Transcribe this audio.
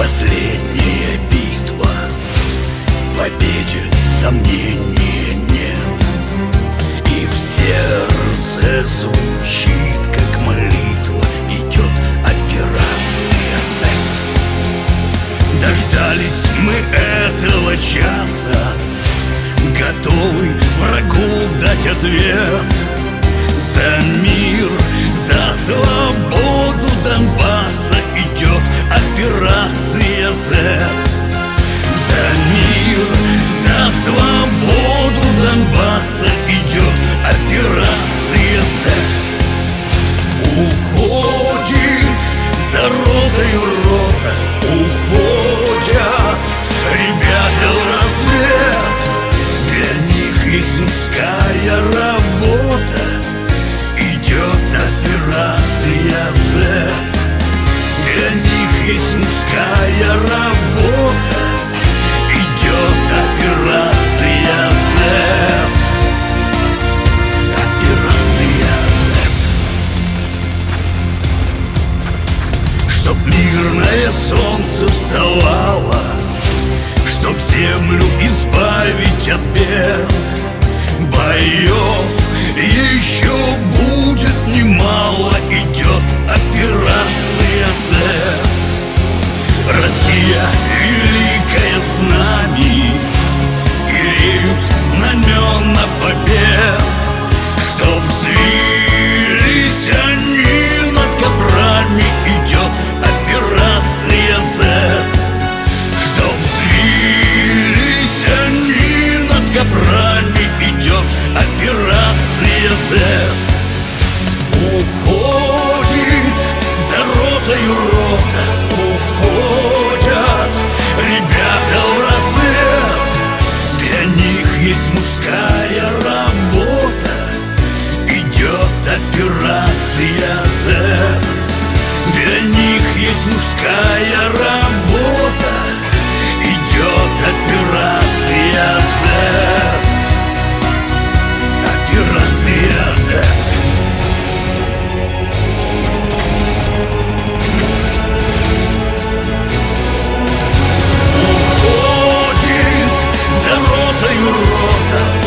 Последняя битва. В победе сомнения нет. И в сердце звучит, как молитва Идет операция секс Дождались мы этого часа. Готовы врагу дать ответ. За мир, за свободу работа Идет операция Z Операция Z Чтоб мирное солнце вставало Чтоб землю избавить от бед. Боев еще будет Уходят. Ребята в рассвет Для них есть мужская работа. Идет операция aiuta